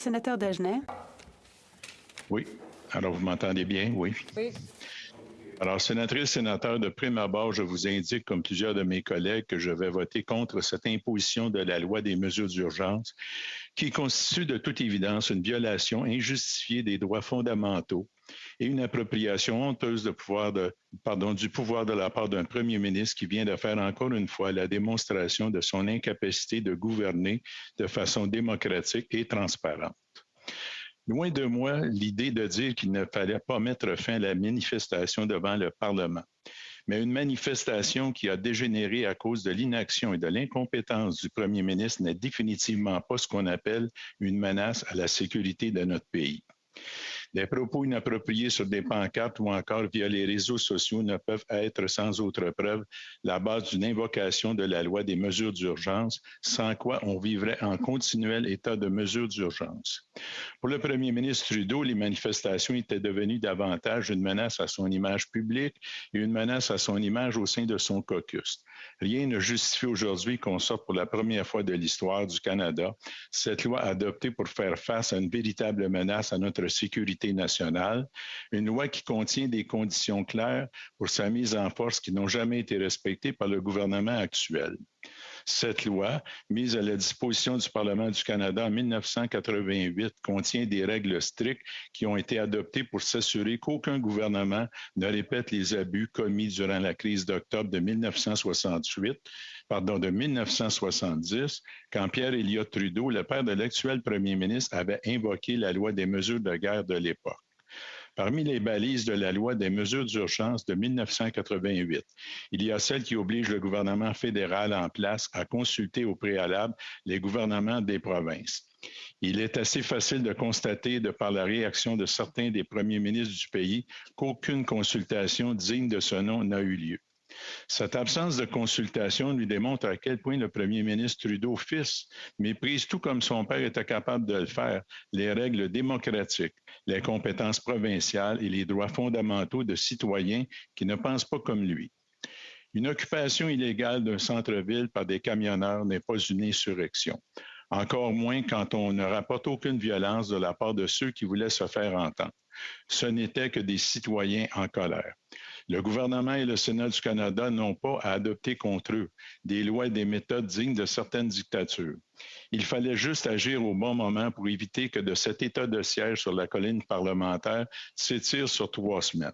Sénateur Dagenet. Oui. Alors, vous m'entendez bien? Oui. Oui. Alors, sénatrice, sénateur, de prime abord, je vous indique, comme plusieurs de mes collègues, que je vais voter contre cette imposition de la loi des mesures d'urgence qui constitue de toute évidence une violation injustifiée des droits fondamentaux et une appropriation honteuse de du pouvoir de la part d'un premier ministre qui vient de faire encore une fois la démonstration de son incapacité de gouverner de façon démocratique et transparente. Loin de moi l'idée de dire qu'il ne fallait pas mettre fin à la manifestation devant le Parlement. Mais une manifestation qui a dégénéré à cause de l'inaction et de l'incompétence du premier ministre n'est définitivement pas ce qu'on appelle une menace à la sécurité de notre pays. Des propos inappropriés sur des pancartes ou encore via les réseaux sociaux ne peuvent être sans autre preuve la base d'une invocation de la loi des mesures d'urgence, sans quoi on vivrait en continuel état de mesures d'urgence. Pour le premier ministre Trudeau, les manifestations étaient devenues davantage une menace à son image publique et une menace à son image au sein de son caucus. Rien ne justifie aujourd'hui qu'on sorte pour la première fois de l'histoire du Canada cette loi adoptée pour faire face à une véritable menace à notre sécurité nationale, une loi qui contient des conditions claires pour sa mise en force qui n'ont jamais été respectées par le gouvernement actuel. Cette loi, mise à la disposition du Parlement du Canada en 1988, contient des règles strictes qui ont été adoptées pour s'assurer qu'aucun gouvernement ne répète les abus commis durant la crise d'octobre de 1968, pardon, de 1970, quand Pierre Elliott Trudeau, le père de l'actuel premier ministre, avait invoqué la loi des mesures de guerre de l'époque parmi les balises de la loi des mesures d'urgence de 1988. Il y a celle qui oblige le gouvernement fédéral en place à consulter au préalable les gouvernements des provinces. Il est assez facile de constater, de par la réaction de certains des premiers ministres du pays, qu'aucune consultation digne de ce nom n'a eu lieu. Cette absence de consultation lui démontre à quel point le premier ministre Trudeau, fils, méprise tout comme son père était capable de le faire, les règles démocratiques, les compétences provinciales et les droits fondamentaux de citoyens qui ne pensent pas comme lui. Une occupation illégale d'un centre-ville par des camionneurs n'est pas une insurrection, encore moins quand on ne rapporte aucune violence de la part de ceux qui voulaient se faire entendre. Ce n'était que des citoyens en colère. Le gouvernement et le Sénat du Canada n'ont pas à adopter contre eux des lois et des méthodes dignes de certaines dictatures. Il fallait juste agir au bon moment pour éviter que de cet état de siège sur la colline parlementaire s'étire sur trois semaines.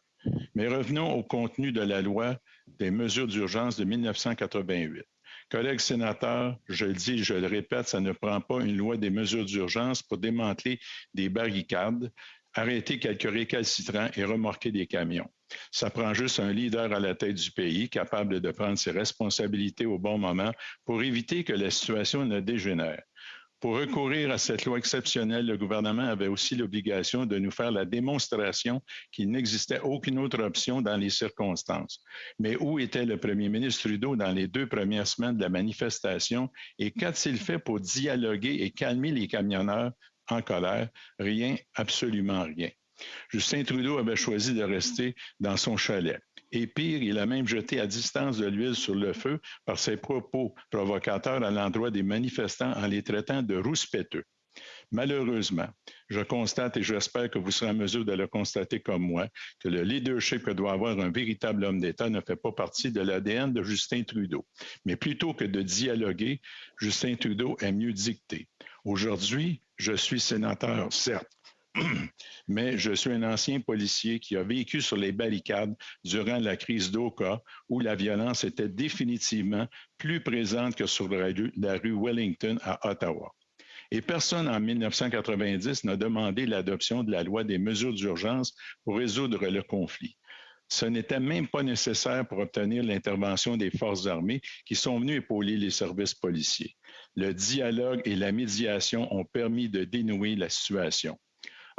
Mais revenons au contenu de la loi des mesures d'urgence de 1988. Collègues sénateurs, je le dis, je le répète, ça ne prend pas une loi des mesures d'urgence pour démanteler des barricades, arrêter quelques récalcitrants et remorquer des camions. Ça prend juste un leader à la tête du pays capable de prendre ses responsabilités au bon moment pour éviter que la situation ne dégénère. Pour recourir à cette loi exceptionnelle, le gouvernement avait aussi l'obligation de nous faire la démonstration qu'il n'existait aucune autre option dans les circonstances. Mais où était le premier ministre Trudeau dans les deux premières semaines de la manifestation et qu'a-t-il fait pour dialoguer et calmer les camionneurs en colère? Rien, absolument rien. Justin Trudeau avait choisi de rester dans son chalet. Et pire, il a même jeté à distance de l'huile sur le feu par ses propos provocateurs à l'endroit des manifestants en les traitant de rouspéteux. Malheureusement, je constate et j'espère que vous serez en mesure de le constater comme moi, que le leadership que doit avoir un véritable homme d'État ne fait pas partie de l'ADN de Justin Trudeau. Mais plutôt que de dialoguer, Justin Trudeau est mieux dicté. Aujourd'hui, je suis sénateur, certes, mais je suis un ancien policier qui a vécu sur les barricades durant la crise d'Oka, où la violence était définitivement plus présente que sur la rue, Wellington à Ottawa. Et personne en 1990 n'a demandé l'adoption de la loi des mesures d'urgence pour résoudre le conflit. Ce n'était même pas nécessaire pour obtenir l'intervention des forces armées qui sont venues épauler les services policiers. Le dialogue et la médiation ont permis de dénouer la situation.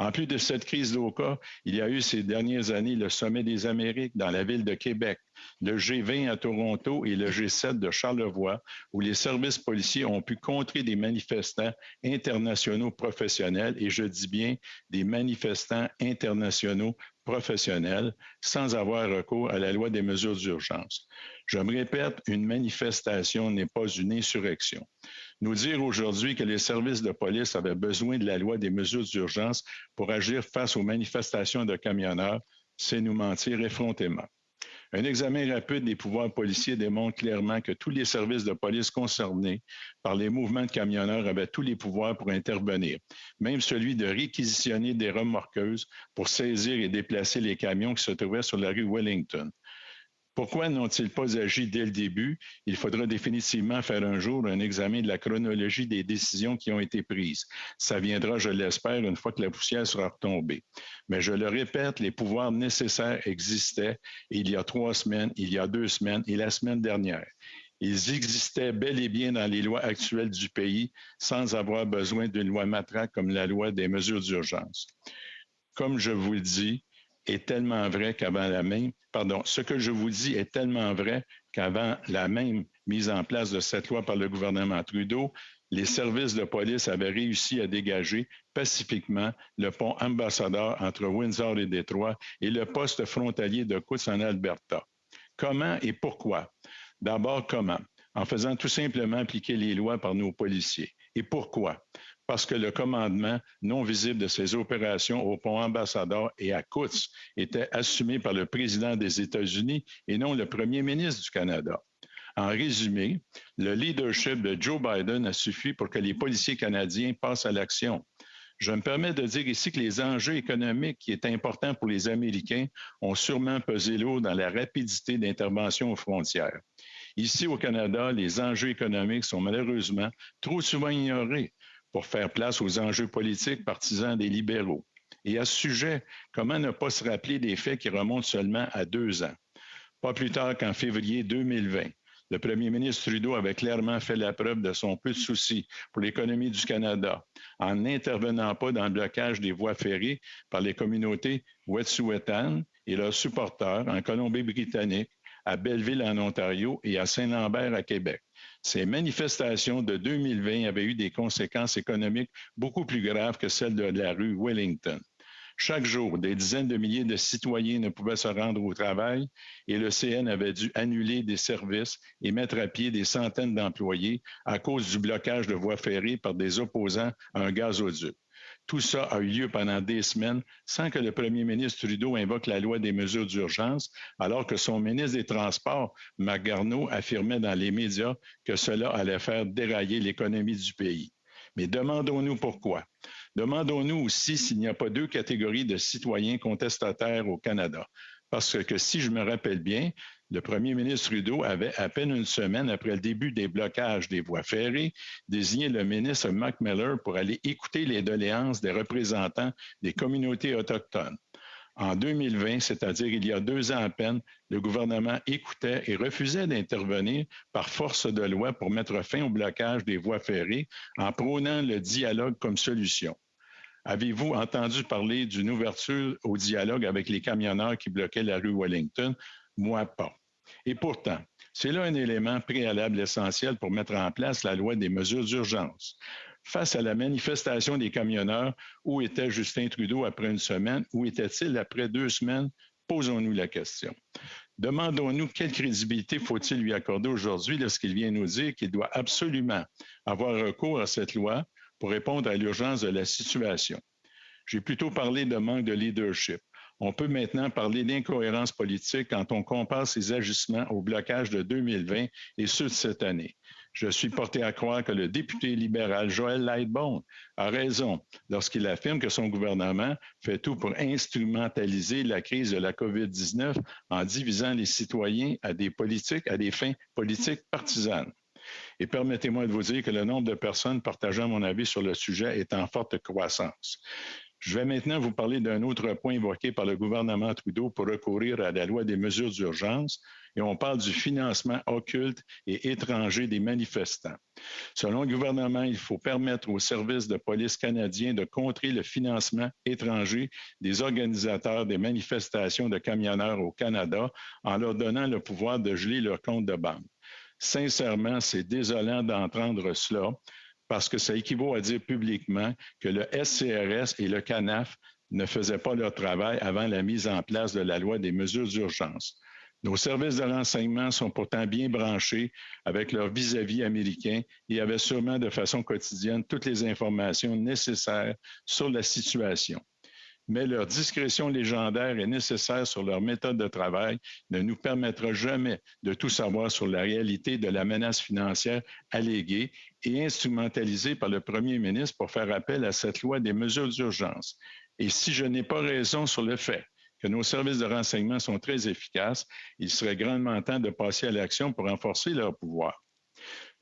En plus de cette crise d'Oka, il y a eu ces dernières années le Sommet des Amériques dans la ville de Québec, le G20 à Toronto et le G7 de Charlevoix, où les services policiers ont pu contrer des manifestants internationaux professionnels, et je dis bien des manifestants internationaux professionnelle sans avoir recours à la loi des mesures d'urgence. Je me répète, une manifestation n'est pas une insurrection. Nous dire aujourd'hui que les services de police avaient besoin de la loi des mesures d'urgence pour agir face aux manifestations de camionneurs, c'est nous mentir effrontément. Un examen rapide des pouvoirs policiers démontre clairement que tous les services de police concernés par les mouvements de camionneurs avaient tous les pouvoirs pour intervenir, même celui de réquisitionner des remorqueuses pour saisir et déplacer les camions qui se trouvaient sur la rue Wellington. Pourquoi n'ont-ils pas agi dès le début? Il faudra définitivement faire un jour un examen de la chronologie des décisions qui ont été prises. Ça viendra, je l'espère, une fois que la poussière sera retombée. Mais je le répète, les pouvoirs nécessaires existaient il y a trois semaines, il y a deux semaines et la semaine dernière. Ils existaient bel et bien dans les lois actuelles du pays sans avoir besoin d'une loi matraque comme la loi des mesures d'urgence. Comme je vous le dis, est tellement vrai qu'avant la même, pardon, ce que je vous dis est tellement vrai qu'avant la même mise en place de cette loi par le gouvernement Trudeau, les services de police avaient réussi à dégager pacifiquement le pont ambassadeur entre Windsor et Détroit et le poste frontalier de Coutts en Alberta. Comment et pourquoi? D'abord, comment? En faisant tout simplement appliquer les lois par nos policiers. Et pourquoi? Parce que le commandement non visible de ces opérations au pont ambassadeur et à Coutts était assumé par le président des États-Unis et non le premier ministre du Canada. En résumé, le leadership de Joe Biden a suffi pour que les policiers canadiens passent à l'action. Je me permets de dire ici que les enjeux économiques qui est important pour les Américains ont sûrement pesé lourd dans la rapidité d'intervention aux frontières. Ici au Canada, les enjeux économiques sont malheureusement trop souvent ignorés pour faire place aux enjeux politiques partisans des libéraux. Et à ce sujet, comment ne pas se rappeler des faits qui remontent seulement à deux ans? Pas plus tard qu'en février 2020, le premier ministre Trudeau avait clairement fait la preuve de son peu de souci pour l'économie du Canada en n'intervenant pas dans le blocage des voies ferrées par les communautés Wet'suwet'en et leurs supporters en Colombie-Britannique, à Belleville en Ontario et à Saint-Lambert à Québec. Ces manifestations de 2020 avaient eu des conséquences économiques beaucoup plus graves que celles de la rue Wellington. Chaque jour, des dizaines de milliers de citoyens ne pouvaient se rendre au travail et le CN avait dû annuler des services et mettre à pied des centaines d'employés à cause du blocage de voies ferrées par des opposants à un gazoduc. Tout ça a eu lieu pendant des semaines sans que le premier ministre Trudeau invoque la loi des mesures d'urgence, alors que son ministre des Transports, Marc Garneau, affirmait dans les médias que cela allait faire dérailler l'économie du pays. Mais demandons-nous pourquoi. Demandons-nous aussi s'il n'y a pas deux catégories de citoyens contestataires au Canada. Parce que si je me rappelle bien, le premier ministre Trudeau avait, à peine une semaine après le début des blocages des voies ferrées, désigné le ministre Mac Miller pour aller écouter les doléances des représentants des communautés autochtones. En 2020, c'est-à-dire il y a deux ans à peine, le gouvernement écoutait et refusait d'intervenir par force de loi pour mettre fin au blocage des voies ferrées en prônant le dialogue comme solution. Avez-vous entendu parler d'une ouverture au dialogue avec les camionneurs qui bloquaient la rue Wellington? Moi, pas. Et pourtant, c'est là un élément préalable essentiel pour mettre en place la loi des mesures d'urgence. Face à la manifestation des camionneurs, où était Justin Trudeau après une semaine? Où était-il après deux semaines? Posons-nous la question. Demandons-nous quelle crédibilité faut-il lui accorder aujourd'hui lorsqu'il vient nous dire qu'il doit absolument avoir recours à cette loi pour répondre à l'urgence de la situation. J'ai plutôt parlé de manque de leadership. On peut maintenant parler d'incohérence politique quand on compare ses agissements au blocage de 2020 et ceux de cette année. Je suis porté à croire que le député libéral Joël Lightbone a raison lorsqu'il affirme que son gouvernement fait tout pour instrumentaliser la crise de la COVID-19 en divisant les citoyens à des politiques, à des fins politiques partisanes. Et permettez-moi de vous dire que le nombre de personnes partageant mon avis sur le sujet est en forte croissance. Je vais maintenant vous parler d'un autre point évoqué par le gouvernement Trudeau pour recourir à la loi des mesures d'urgence, et on parle du financement occulte et étranger des manifestants. Selon le gouvernement, il faut permettre aux services de police canadiens de contrer le financement étranger des organisateurs des manifestations de camionneurs au Canada en leur donnant le pouvoir de geler leur compte de banque. Sincèrement, c'est désolant d'entendre cela parce que ça équivaut à dire publiquement que le SCRS et le CANAF ne faisaient pas leur travail avant la mise en place de la loi des mesures d'urgence. Nos services de renseignement sont pourtant bien branchés avec leurs vis-à-vis américains et avaient sûrement de façon quotidienne toutes les informations nécessaires sur la situation. Mais leur discrétion légendaire et nécessaire sur leur méthode de travail ne nous permettra jamais de tout savoir sur la réalité de la menace financière alléguée et instrumentalisée par le premier ministre pour faire appel à cette loi des mesures d'urgence. Et si je n'ai pas raison sur le fait que nos services de renseignement sont très efficaces, il serait grandement temps de passer à l'action pour renforcer leur pouvoir.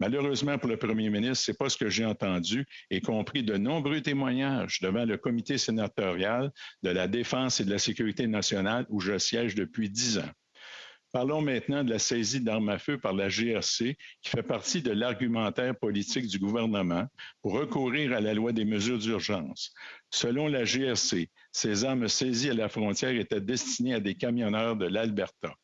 Malheureusement pour le premier ministre, c'est pas ce que j'ai entendu et compris de nombreux témoignages devant le comité sénatorial de la défense et de la sécurité nationale où je siège depuis dix ans. Parlons maintenant de la saisie d'armes à feu par la GRC, qui fait partie de l'argumentaire politique du gouvernement pour recourir à la loi des mesures d'urgence. Selon la GRC, ces armes saisies à la frontière étaient destinées à des camionneurs de l'Alberta.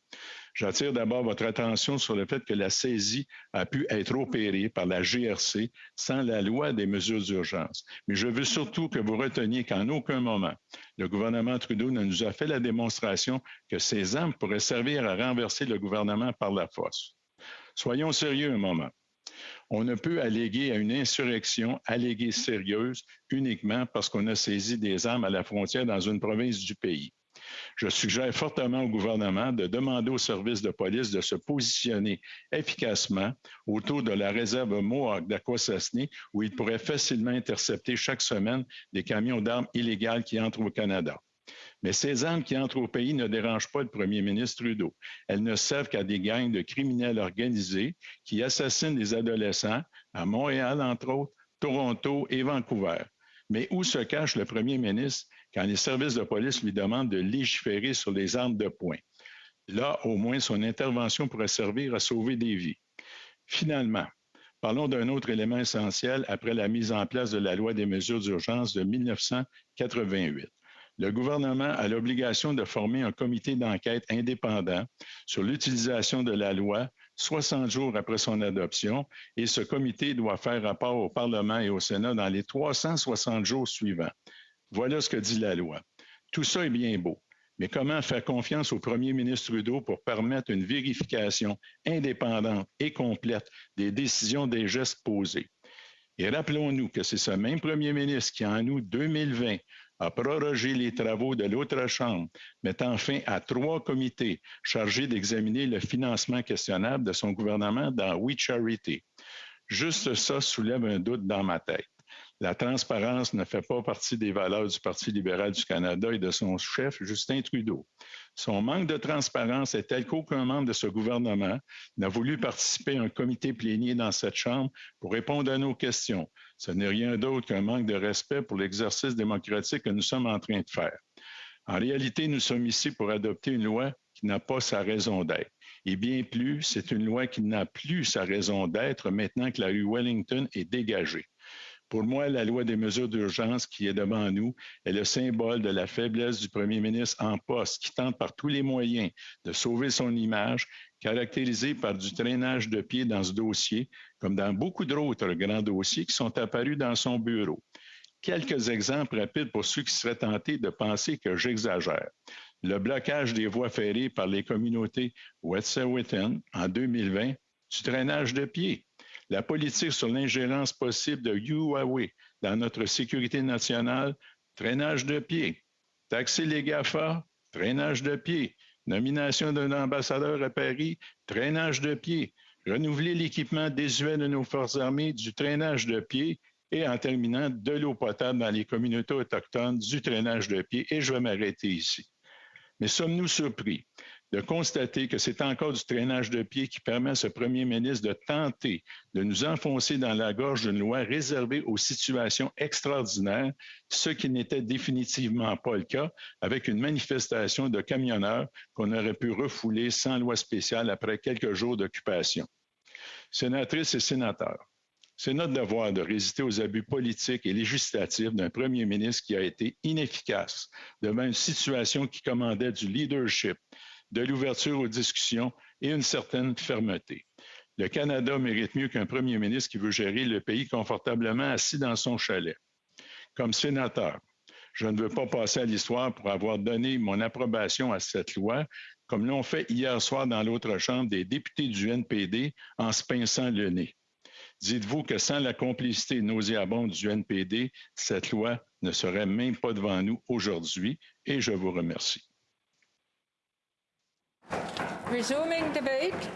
J'attire d'abord votre attention sur le fait que la saisie a pu être opérée par la GRC sans la loi des mesures d'urgence. Mais je veux surtout que vous reteniez qu'en aucun moment, le gouvernement Trudeau ne nous a fait la démonstration que ces armes pourraient servir à renverser le gouvernement par la force. Soyons sérieux un moment. On ne peut alléguer à une insurrection alléguée sérieuse uniquement parce qu'on a saisi des armes à la frontière dans une province du pays. Je suggère fortement au gouvernement de demander aux services de police de se positionner efficacement autour de la réserve Mohawk d'Aquasasne, où ils pourraient facilement intercepter chaque semaine des camions d'armes illégales qui entrent au Canada. Mais ces armes qui entrent au pays ne dérangent pas le premier ministre Trudeau. Elles ne servent qu'à des gangs de criminels organisés qui assassinent des adolescents à Montréal, entre autres, Toronto et Vancouver. Mais où se cache le premier ministre quand les services de police lui demandent de légiférer sur les armes de poing. Là, au moins, son intervention pourrait servir à sauver des vies. Finalement, parlons d'un autre élément essentiel après la mise en place de la loi des mesures d'urgence de 1988. Le gouvernement a l'obligation de former un comité d'enquête indépendant sur l'utilisation de la loi 60 jours après son adoption et ce comité doit faire rapport au Parlement et au Sénat dans les 360 jours suivants. Voilà ce que dit la loi. Tout ça est bien beau. Mais comment faire confiance au premier ministre Trudeau pour permettre une vérification indépendante et complète des décisions des gestes posés? Et rappelons-nous que c'est ce même premier ministre qui, en août 2020, a prorogé les travaux de l'autre Chambre, mettant fin à trois comités chargés d'examiner le financement questionnable de son gouvernement dans We Charity. Juste ça soulève un doute dans ma tête. La transparence ne fait pas partie des valeurs du Parti libéral du Canada et de son chef, Justin Trudeau. Son manque de transparence est tel qu'aucun membre de ce gouvernement n'a voulu participer à un comité plénier dans cette Chambre pour répondre à nos questions. Ce n'est rien d'autre qu'un manque de respect pour l'exercice démocratique que nous sommes en train de faire. En réalité, nous sommes ici pour adopter une loi qui n'a pas sa raison d'être. Et bien plus, c'est une loi qui n'a plus sa raison d'être maintenant que la rue Wellington est dégagée. Pour moi, la loi des mesures d'urgence qui est devant nous est le symbole de la faiblesse du premier ministre en poste qui tente par tous les moyens de sauver son image, caractérisée par du traînage de pied dans ce dossier, comme dans beaucoup d'autres grands dossiers qui sont apparus dans son bureau. Quelques exemples rapides pour ceux qui seraient tentés de penser que j'exagère. Le blocage des voies ferrées par les communautés Wet'suwet'en en 2020, du traînage de pied la politique sur l'ingérence possible de Huawei dans notre sécurité nationale, traînage de pied. Taxer les GAFA, traînage de pied. Nomination d'un ambassadeur à Paris, traînage de pied. Renouveler l'équipement désuet de nos forces armées, du traînage de pied. Et en terminant, de l'eau potable dans les communautés autochtones, du traînage de pied. Et je vais m'arrêter ici. Mais sommes-nous surpris? De constater que c'est encore du traînage de pied qui permet à ce premier ministre de tenter de nous enfoncer dans la gorge d'une loi réservée aux situations extraordinaires, ce qui n'était définitivement pas le cas avec une manifestation de camionneurs qu'on aurait pu refouler sans loi spéciale après quelques jours d'occupation. Sénatrices et sénateurs, c'est notre devoir de résister aux abus politiques et législatifs d'un premier ministre qui a été inefficace devant une situation qui commandait du leadership, de l'ouverture aux discussions et une certaine fermeté. Le Canada mérite mieux qu'un premier ministre qui veut gérer le pays confortablement assis dans son chalet. Comme sénateur, Je ne veux pas passer à l'histoire pour avoir donné mon approbation à cette loi, comme l'ont fait hier soir dans l'autre chambre des députés du NPD en se pinçant le nez. Dites-vous que sans la complicité nauséabonde du NPD, cette loi ne serait même pas devant nous aujourd'hui et je vous remercie. Resuming debate.